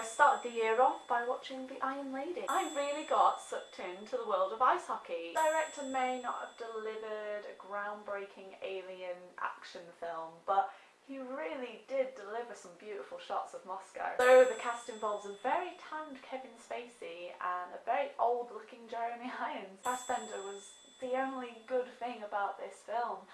I started the year off by watching The Iron Lady. I really got sucked into the world of ice hockey. Director may not have delivered a groundbreaking alien action film, but he really did deliver some beautiful shots of Moscow. So the cast involves a very tanned Kevin Spacey and a very old looking Jeremy Irons. Fassbender was the only good thing about this film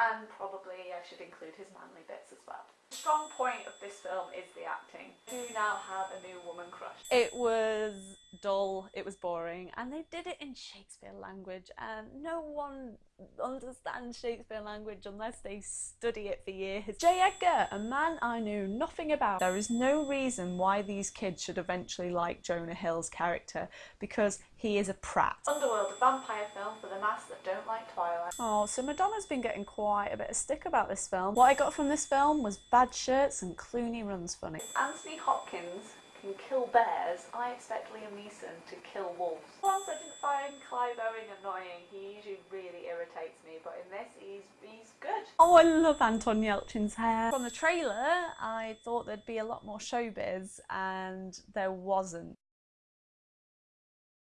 and probably I should include his manly bits as well. The strong point of this film is the acting. I do now have a new woman crush. It was dull, it was boring, and they did it in Shakespeare language, and no one understands Shakespeare language unless they study it for years. J. Edgar, a man I knew nothing about. There is no reason why these kids should eventually like Jonah Hill's character, because he is a prat. Underworld, a vampire film for the mass that don't like Twilight. Oh, so Madonna's been getting quite a bit of stick about this film. What I got from this film was bad shirts and Clooney runs funny. Anthony Hopkins can kill bears, I expect Liam Neeson to kill wolves. Once I didn't find Clive Owen annoying, he usually really irritates me, but in this he's, he's good. Oh, I love Anton Yelchin's hair. From the trailer, I thought there'd be a lot more showbiz, and there wasn't.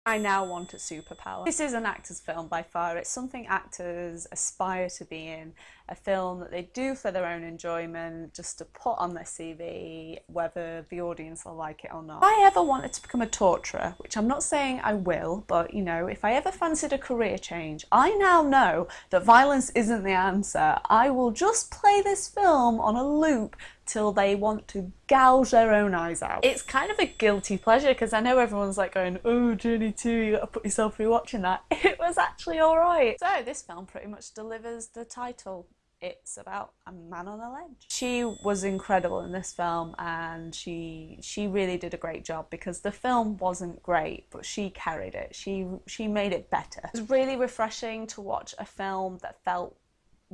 I now want a superpower. This is an actor's film by far. It's something actors aspire to be in. A film that they do for their own enjoyment, just to put on their CV, whether the audience will like it or not. If I ever wanted to become a torturer, which I'm not saying I will, but you know, if I ever fancied a career change, I now know that violence isn't the answer. I will just play this film on a loop till they want to gouge their own eyes out. It's kind of a guilty pleasure because I know everyone's like going, oh, Journey 2, you gotta put yourself through watching that. It was actually alright. So this film pretty much delivers the title. It's about a man on a ledge. She was incredible in this film and she she really did a great job because the film wasn't great but she carried it. She she made it better. It was really refreshing to watch a film that felt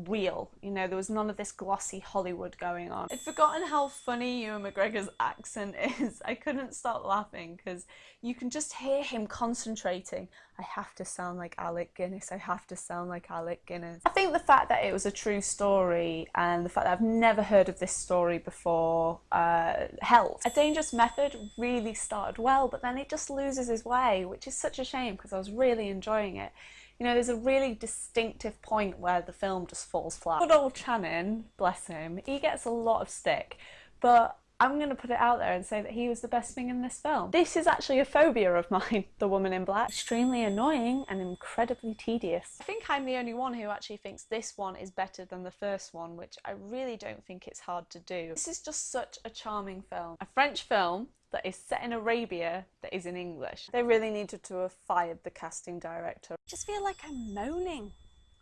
real. You know, there was none of this glossy Hollywood going on. I'd forgotten how funny Ewan McGregor's accent is. I couldn't stop laughing because you can just hear him concentrating. I have to sound like Alec Guinness. I have to sound like Alec Guinness. I think the fact that it was a true story and the fact that I've never heard of this story before uh, helped. A Dangerous Method really started well, but then it just loses his way, which is such a shame because I was really enjoying it. You know, there's a really distinctive point where the film just falls flat. Good old Channing, bless him, he gets a lot of stick, but I'm going to put it out there and say that he was the best thing in this film. This is actually a phobia of mine, The Woman in Black. Extremely annoying and incredibly tedious. I think I'm the only one who actually thinks this one is better than the first one, which I really don't think it's hard to do. This is just such a charming film. A French film that is set in Arabia that is in English. They really needed to have fired the casting director. I just feel like I'm moaning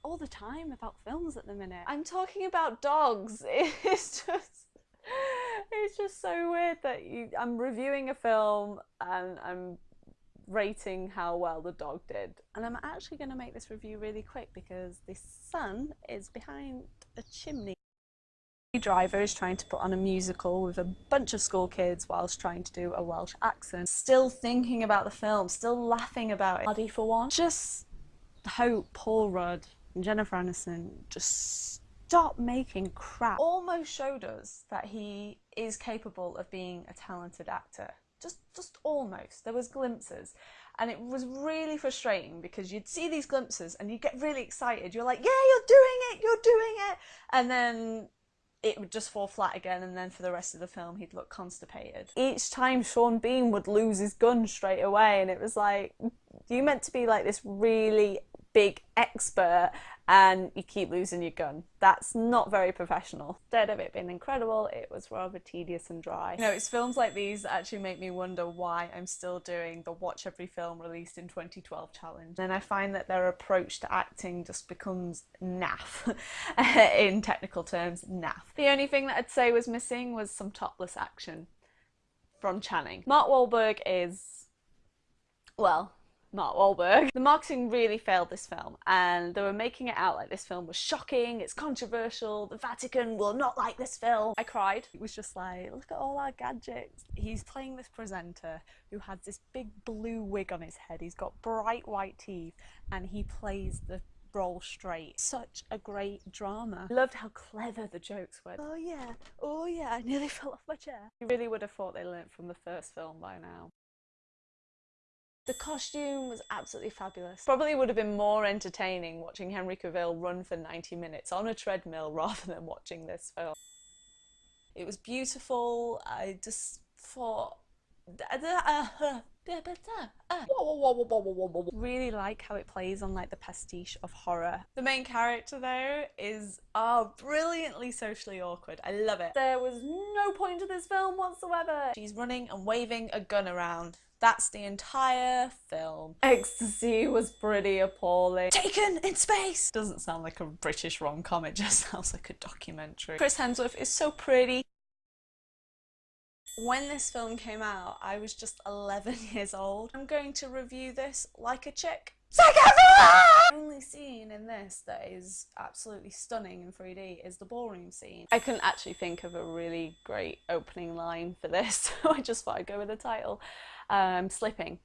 all the time about films at the minute. I'm talking about dogs. It's just it's just so weird that you I'm reviewing a film and I'm rating how well the dog did. And I'm actually going to make this review really quick because the sun is behind a chimney driver is trying to put on a musical with a bunch of school kids whilst trying to do a Welsh accent. Still thinking about the film, still laughing about it. Hardy for one. Just hope Paul Rudd and Jennifer Aniston just stop making crap. Almost showed us that he is capable of being a talented actor. Just, just almost. There was glimpses. And it was really frustrating because you'd see these glimpses and you'd get really excited. You're like, yeah, you're doing it, you're doing it. And then it would just fall flat again and then for the rest of the film he'd look constipated. Each time Sean Bean would lose his gun straight away and it was like, you meant to be like this really big expert and you keep losing your gun. That's not very professional. Instead of it being incredible, it was rather tedious and dry. You know, it's films like these that actually make me wonder why I'm still doing the watch every film released in 2012 challenge. And I find that their approach to acting just becomes naff, in technical terms, naff. The only thing that I'd say was missing was some topless action from Channing. Mark Wahlberg is, well, Mark Wahlberg. The marketing really failed this film and they were making it out like this film was shocking, it's controversial, the Vatican will not like this film. I cried. It was just like, look at all our gadgets. He's playing this presenter who has this big blue wig on his head, he's got bright white teeth and he plays the roll straight. Such a great drama. Loved how clever the jokes were. Oh yeah, oh yeah, I nearly fell off my chair. You really would have thought they learnt from the first film by now. The costume was absolutely fabulous. Probably would have been more entertaining watching Henry Cavill run for 90 minutes on a treadmill rather than watching this film. It was beautiful. I just thought uh, uh. really like how it plays on like the pastiche of horror. The main character though is oh brilliantly socially awkward. I love it. There was no point to this film whatsoever. She's running and waving a gun around. That's the entire film. Ecstasy was pretty appalling. Taken in space! Doesn't sound like a British rom-com, it just sounds like a documentary. Chris Hemsworth is so pretty. When this film came out, I was just 11 years old. I'm going to review this like a chick. The only scene in this that is absolutely stunning in 3D is the ballroom scene. I couldn't actually think of a really great opening line for this, so I just thought I'd go with the title. Um, slipping.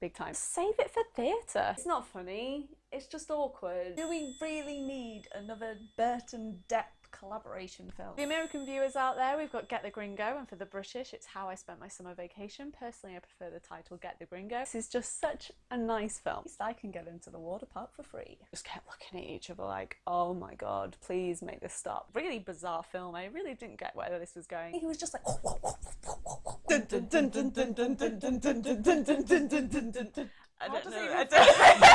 Big time. Save it for theatre. It's not funny, it's just awkward. Do we really need another Burton Depp collaboration film. The American viewers out there, we've got Get the Gringo, and for the British, it's How I Spent My Summer Vacation. Personally, I prefer the title Get the Gringo. This is just such a nice film. At least I can get into the water park for free. Just kept looking at each other like, oh my god, please make this stop. Really bizarre film. I really didn't get where this was going. He was just like, I don't know.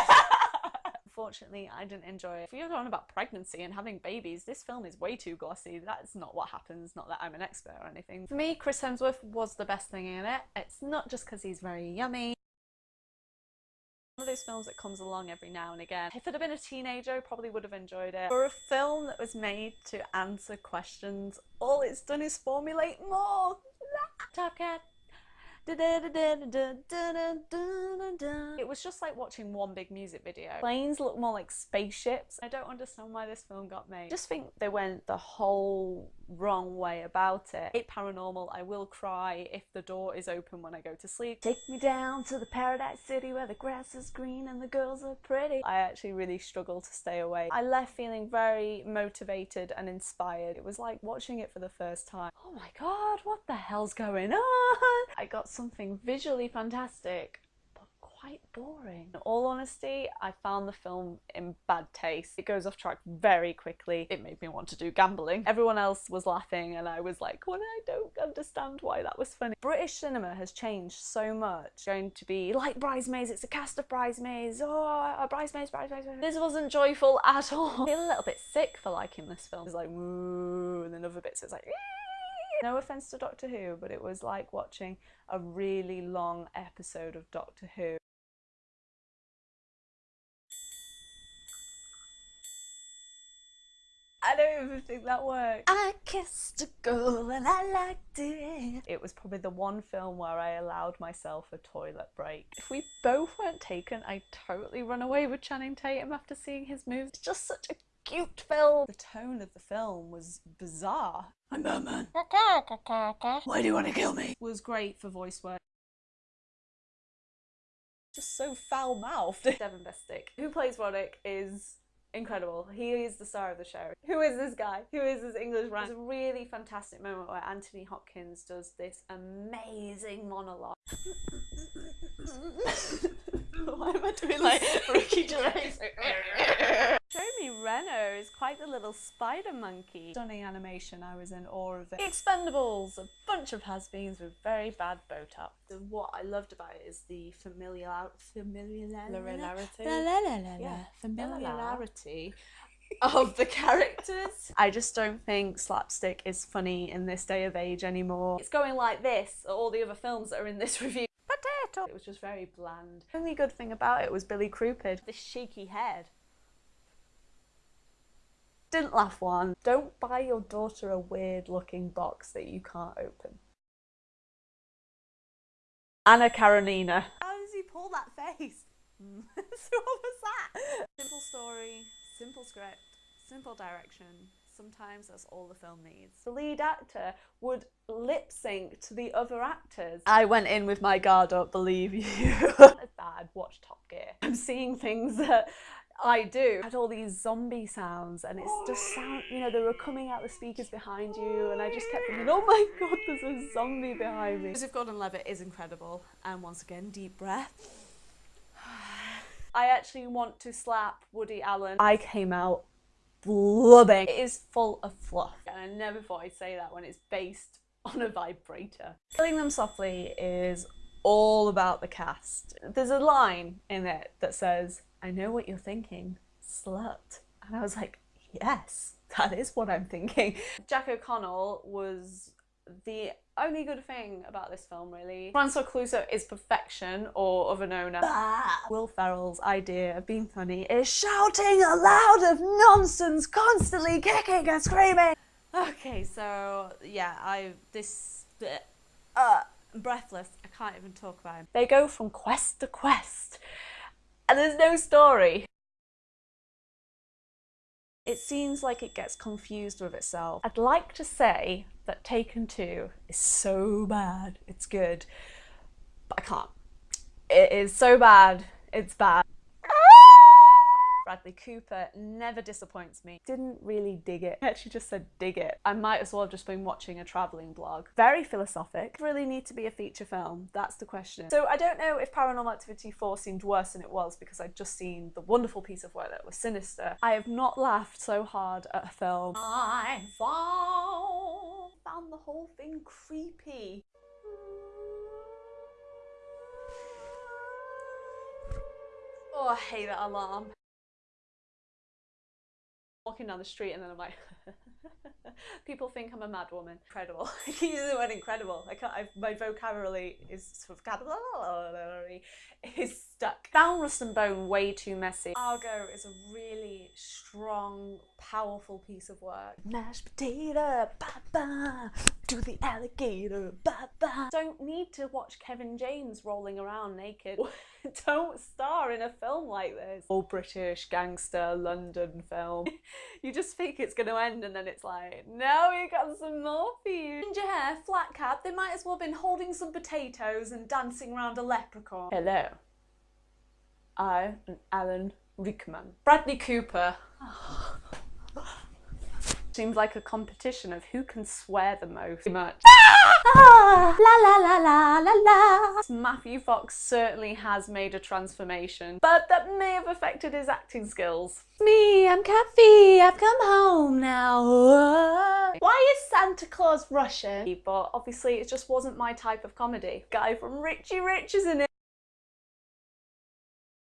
Unfortunately, I didn't enjoy it. If you're talking about pregnancy and having babies, this film is way too glossy. That's not what happens, not that I'm an expert or anything. For me, Chris Hemsworth was the best thing in it. It's not just because he's very yummy. One of those films that comes along every now and again. If it had been a teenager, I probably would have enjoyed it. For a film that was made to answer questions, all it's done is formulate more. Top Cat. It was just like watching one big music video. Planes look more like spaceships. I don't understand why this film got made. Just think they went the whole wrong way about it. It paranormal, I will cry if the door is open when I go to sleep. Take me down to the paradise city where the grass is green and the girls are pretty. I actually really struggled to stay awake. I left feeling very motivated and inspired. It was like watching it for the first time. Oh my god, what the hell's going on? I got something visually fantastic but quite boring. In all honesty, I found the film in bad taste. It goes off track very quickly. It made me want to do gambling. Everyone else was laughing and I was like, well, I don't understand why that was funny. British cinema has changed so much. going to be like Bridesmaids, it's a cast of Bridesmaids, oh, uh, Bridesmaids, Bridesmaids, Bridesmaids. This wasn't joyful at all. I feel a little bit sick for liking this film. It's like, and then other bits it's like, Ee! No offense to Doctor Who, but it was like watching a really long episode of Doctor Who. I don't even think that worked. I kissed a girl and I liked it. It was probably the one film where I allowed myself a toilet break. If we both weren't taken, I'd totally run away with Channing Tatum after seeing his moves. It's just such a cute film. The tone of the film was bizarre. I'm Batman. Why do you want to kill me? Was great for voice work. Just so foul-mouthed. Devon Bostick, who plays Rodrick, is incredible. He is the star of the show. Who is this guy? Who is this English man? It's a really fantastic moment where Anthony Hopkins does this amazing monologue. Why am I doing like Ricky Gervais? Jeremy Renner is quite the little spider monkey. Stunning animation, I was in awe of it. The Expendables, a bunch of has-beens with very bad Botox. What I loved about it is the familiar familiarity. Yeah, familiarity of the characters. I just don't think slapstick is funny in this day of age anymore. It's going like this, all the other films that are in this review. Potato! It was just very bland. The only good thing about it was Billy Crudup, this shaky head. Didn't laugh one. Don't buy your daughter a weird looking box that you can't open. Anna Karenina. How does he pull that face? so what was that? Simple story, simple script, simple direction. Sometimes that's all the film needs. The lead actor would lip sync to the other actors. I went in with my guard up, believe you. it's bad, watch Top Gear. I'm seeing things that I do. I had all these zombie sounds and it's just sound, you know, they were coming out the speakers behind you and I just kept thinking, oh my god, there's a zombie behind me. Joseph Gordon-Levitt is incredible. And once again, deep breath. I actually want to slap Woody Allen. I came out blubbing. It is full of fluff. And I never thought I'd say that when it's based on a vibrator. Killing Them Softly is all about the cast. There's a line in it that says, I know what you're thinking, slut. And I was like, yes, that is what I'm thinking. Jack O'Connell was the only good thing about this film really. Francois Cluzet is perfection or of an owner. Will Ferrell's idea of being funny is shouting aloud of nonsense, constantly kicking and screaming. Okay, so yeah, I this uh breathless. I can't even talk about him. They go from quest to quest and there's no story. It seems like it gets confused with itself. I'd like to say that Taken 2 is so bad, it's good, but I can't. It is so bad, it's bad. Bradley Cooper never disappoints me. Didn't really dig it. I actually just said dig it. I might as well have just been watching a travelling blog. Very philosophic. Really need to be a feature film? That's the question. So I don't know if Paranormal Activity 4 seemed worse than it was because I'd just seen the wonderful piece of work that was Sinister. I have not laughed so hard at a film. I found, found the whole thing creepy. Oh, I hate that alarm walking down the street and then I'm like, people think I'm a mad woman. Incredible. I keep the word incredible. I can't, I've, my vocabulary is sort vocabulary is stuck. Found Rust and Bone way too messy. Argo is a really strong, powerful piece of work. Mashed potato, ba ba, do the alligator, ba ba. Don't need to watch Kevin James rolling around naked. Don't star in a film like this. All British gangster London film. you just think it's going to end and then it's like, no, we got some more for you. Ginger hair, flat cap, they might as well have been holding some potatoes and dancing around a leprechaun. Hello. I am Alan Rickman. Bradley Cooper. Seems like a competition of who can swear the most. Much. Ah, la la la la la la. Matthew Fox certainly has made a transformation, but that may have affected his acting skills. Me, I'm Kathy. I've come home now. Why is Santa Claus Russian? But obviously it just wasn't my type of comedy. Guy from Richie Rich is in it.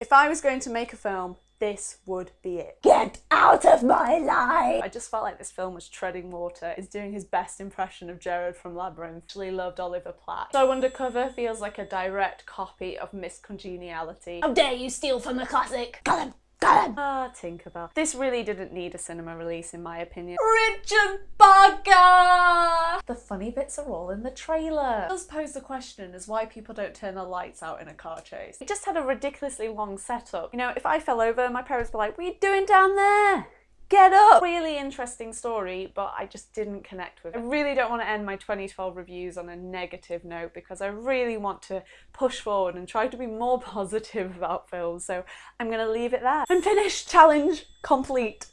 If I was going to make a film, this would be it. Get out of my life! I just felt like this film was treading water. It's doing his best impression of Jareth from Labyrinth. Actually loved Oliver Platt. So Undercover feels like a direct copy of Miss Congeniality. How dare you steal from a classic! Got him! Ah, Tinkerbell. This really didn't need a cinema release in my opinion. Richard Bugger! The funny bits are all in the trailer. It does pose the question as why people don't turn the lights out in a car chase. It just had a ridiculously long setup. You know, if I fell over, my parents were like, what are you doing down there? Get up! Really interesting story, but I just didn't connect with it. I really don't want to end my 2012 reviews on a negative note because I really want to push forward and try to be more positive about films, so I'm going to leave it there. And finish challenge complete.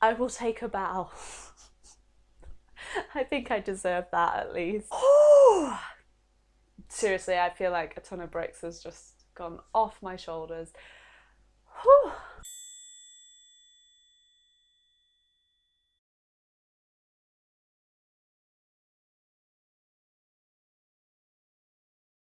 I will take a bow. I think I deserve that at least. Seriously, I feel like a ton of bricks has just gone off my shoulders.